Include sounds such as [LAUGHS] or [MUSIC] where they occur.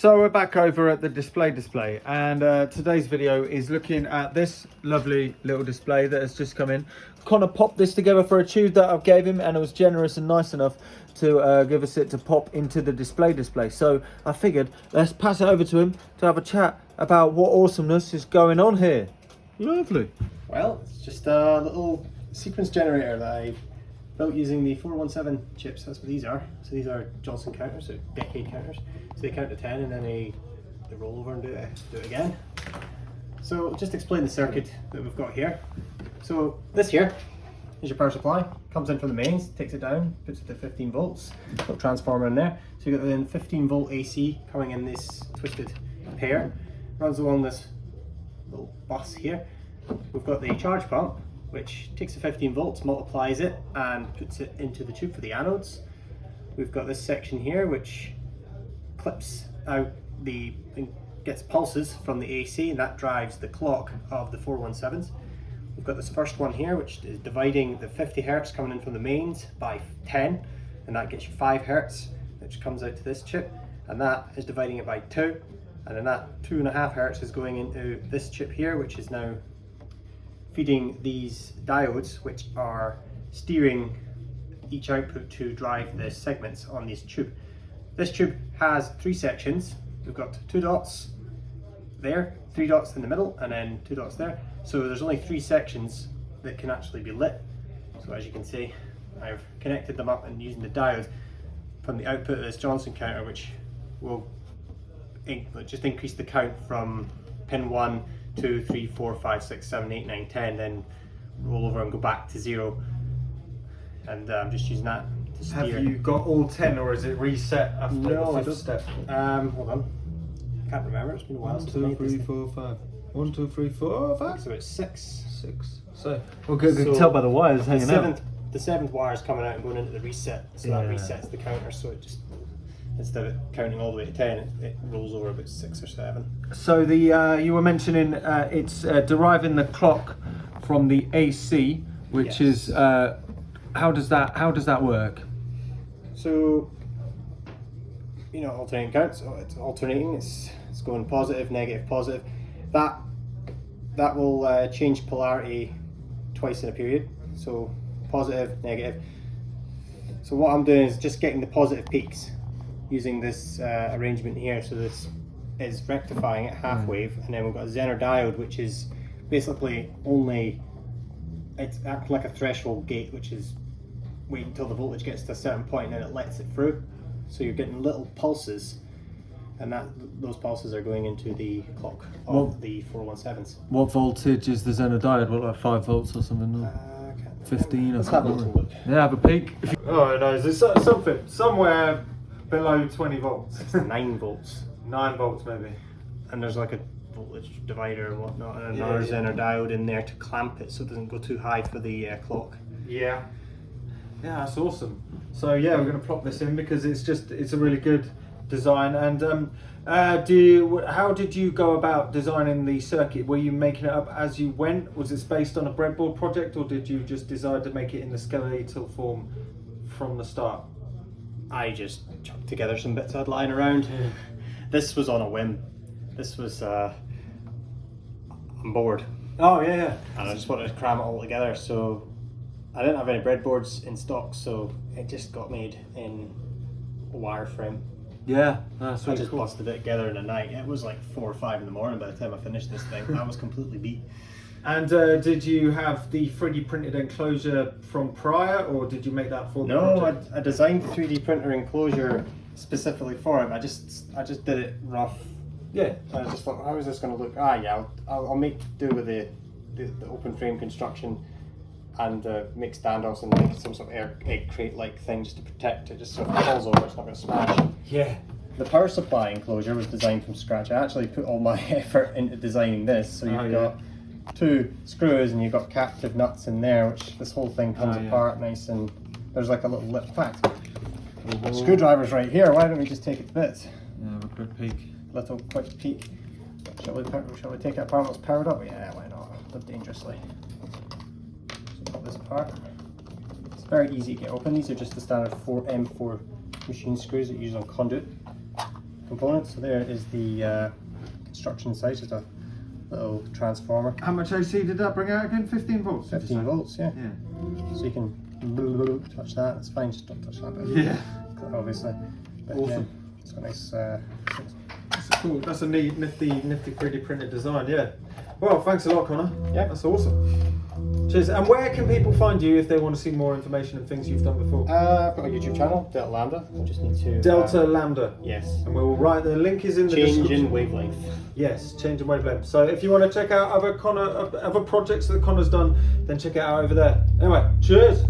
So we're back over at the display display and uh, today's video is looking at this lovely little display that has just come in. Connor popped this together for a tube that I gave him and it was generous and nice enough to uh, give us it to pop into the display display. So I figured let's pass it over to him to have a chat about what awesomeness is going on here. Lovely. Well, it's just a little sequence generator that I built using the 417 chips. That's what these are. So these are Johnson counters, so decade counters. So they count to 10 and then they, they roll over and do it, do it again. So just explain the circuit that we've got here. So this here is your power supply. Comes in from the mains, takes it down, puts it to 15 volts. Little transformer in there. So you've got then 15 volt AC coming in this twisted pair. Runs along this little bus here. We've got the charge pump which takes the 15 volts, multiplies it and puts it into the tube for the anodes. We've got this section here which clips out the, gets pulses from the AC and that drives the clock of the 417s. We've got this first one here which is dividing the 50 hertz coming in from the mains by 10 and that gets you 5 hertz which comes out to this chip and that is dividing it by 2 and then that 2.5 hertz is going into this chip here which is now feeding these diodes which are steering each output to drive the segments on this tube. This tube has three sections. We've got two dots there, three dots in the middle, and then two dots there. So there's only three sections that can actually be lit. So as you can see, I've connected them up and using the diode from the output of this Johnson counter, which will just increase the count from pin one two, three, four, five, six, seven, eight, nine, ten, then roll over and go back to zero. And uh, I'm just using that to steer. Have you got all 10 or is it reset after no, the fifth step? Um, hold on. I can't remember, it's been a while One, since two, I made three, this four, five. One, two, three, four, five. So it's six. Six. So, well, good, good So tell by the wires The hanging seventh, out. the seventh wire is coming out and going into the reset, so that resets the counter. So it just instead of counting all the way to ten, it, it rolls over about six or seven. So the uh, you were mentioning uh, it's uh, deriving the clock from the AC, which Yes. is uh, how does that how does that work? So, you know, alternating counts. So it's alternating. It's it's going positive, negative, positive. That that will uh, change polarity twice in a period. So positive, negative. So what I'm doing is just getting the positive peaks using this uh, arrangement here. So this is rectifying at half wave, and then we've got a Zener diode, which is basically only it's acting like a threshold gate, which is wait until the voltage gets to a certain point and then it lets it through. So you're getting little pulses and that those pulses are going into the clock of Well- the 417s. What voltage is the Zener diode? What like five volts or something? Uh, Or I can't 15 or Let's have a something? little look. Yeah, have a peek. Oh no, is it something somewhere below 20 volts? It's 9 [LAUGHS] volts. Nine volts maybe. And there's like a voltage divider and whatnot and Yeah, another yeah. Zener diode in there to clamp it so it doesn't go too high for the uh, clock. Yeah. Yeah, that's awesome. So yeah, we're going to plop this in because it's just it's a really good design. And um, uh, do you, how did you go about designing the circuit? Were you making it up as you went? Was it based on a breadboard project, or did you just decide to make it in the skeletal form from the start? I just chucked together some bits I'd lying around. This was on a whim. This was, uh, I'm bored. Oh yeah, yeah. and I just wanted to cram it all together. So I didn't have any breadboards in stock, so it just got made in a wireframe. Yeah, that's I just cool. busted it together in a night. It was like four or five in the morning by the time I finished this thing. I was completely beat. And uh, did you have the 3D printed enclosure from prior, or did you make that for the No, project? I, I designed the 3D printer enclosure specifically for it. I just I just did it rough. Yeah. I just thought, how is this going to look? Ah, yeah, I'll, I'll, I'll make do with the, the, the open frame construction and uh, make standoffs and make some sort of air, egg crate like thing just to protect it, just so if it falls over, it's not going to smash. Yeah. The power supply enclosure was designed from scratch. I actually put all my [LAUGHS] effort into designing this. So you've Oh, yeah. got two screws and you've got captive nuts in there, which this whole thing comes Oh, yeah. apart nice and there's like a little lip. In fact, screwdriver's right here. Why don't we just take it to bits? Yeah, have a quick peek. Little quick peek. Shall we, shall we take it apart when it's powered up? Yeah, why not? Live dangerously. So pop this apart. It's very easy to get open. These are just the standard 4 M4 machine screws that you use on conduit. components. So there is the uh, construction site, just a little transformer, How much AC did that bring out again? 15 volts? 15 volts, yeah. Yeah. So you can touch that. It's fine, just don't touch that bit. Yeah. Obviously. But, Awesome. Yeah, it's got a nice. Uh, That's a cool. That's a neat, nifty, nifty 3D printed design. Yeah. Well, thanks a lot, Connor. Yeah. That's awesome. Cheers. And where can people find you if they want to see more information and things you've done before? uh, I've got a YouTube channel, Delta Lambda. I just need to. Delta Uh, Lambda. yes. And we'll write the link is in the Change description. in wavelength. Yes, change in wavelength. So if you want to check out other Connor, other projects that Connor's done, then check it out over there. Anyway, cheers.